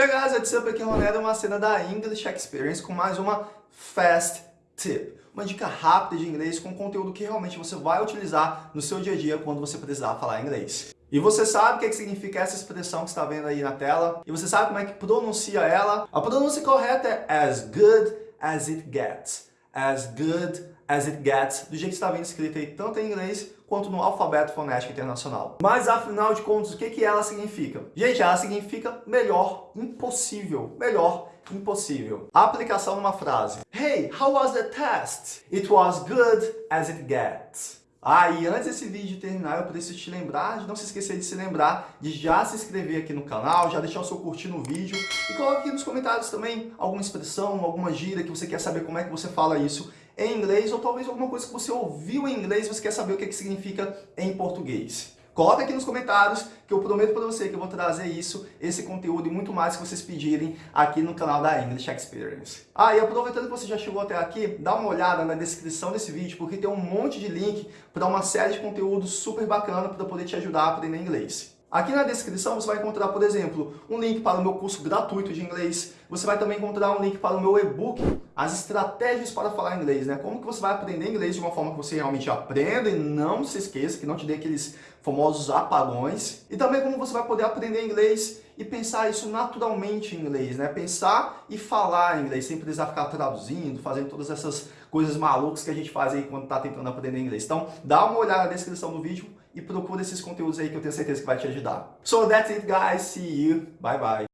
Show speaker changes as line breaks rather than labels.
Hey guys, what's up? Aqui é o Ronaldo, uma cena da English Experience com mais uma Fast Tip. Uma dica rápida de inglês com conteúdo que realmente você vai utilizar no seu dia a dia quando você precisar falar inglês. E você sabe o que, que significa essa expressão que está vendo aí na tela? E você sabe como é que pronuncia ela? A pronúncia correta é as good as it gets. As good as it gets, do jeito que está vendo escrito aí tanto em inglês quanto no alfabeto fonético internacional. Mas afinal de contas, o que, que ela significa? Gente, ela significa melhor impossível. Melhor impossível. Aplicação numa frase. Hey, how was the test? It was good as it gets. Ah, e antes desse vídeo terminar, eu preciso te lembrar, de não se esquecer de se lembrar de já se inscrever aqui no canal, já deixar o seu curtir no vídeo e coloque aqui nos comentários também alguma expressão, alguma gíria que você quer saber como é que você fala isso em inglês ou talvez alguma coisa que você ouviu em inglês e você quer saber o que, que significa em português. Coloca aqui nos comentários que eu prometo para você que eu vou trazer isso, esse conteúdo e muito mais que vocês pedirem aqui no canal da English Experience. Ah, e aproveitando que você já chegou até aqui, dá uma olhada na descrição desse vídeo porque tem um monte de link para uma série de conteúdos super bacana para poder te ajudar a aprender inglês. Aqui na descrição você vai encontrar, por exemplo, um link para o meu curso gratuito de inglês. Você vai também encontrar um link para o meu e-book, as estratégias para falar inglês, né? Como que você vai aprender inglês de uma forma que você realmente aprenda e não se esqueça, que não te dê aqueles famosos apagões. E também como você vai poder aprender inglês e pensar isso naturalmente em inglês, né? Pensar e falar inglês, sem precisar ficar traduzindo, fazendo todas essas coisas malucas que a gente faz aí quando está tentando aprender inglês. Então, dá uma olhada na descrição do vídeo e procura esses conteúdos aí que eu tenho certeza que vai te ajudar. So that's it guys, see you, bye bye.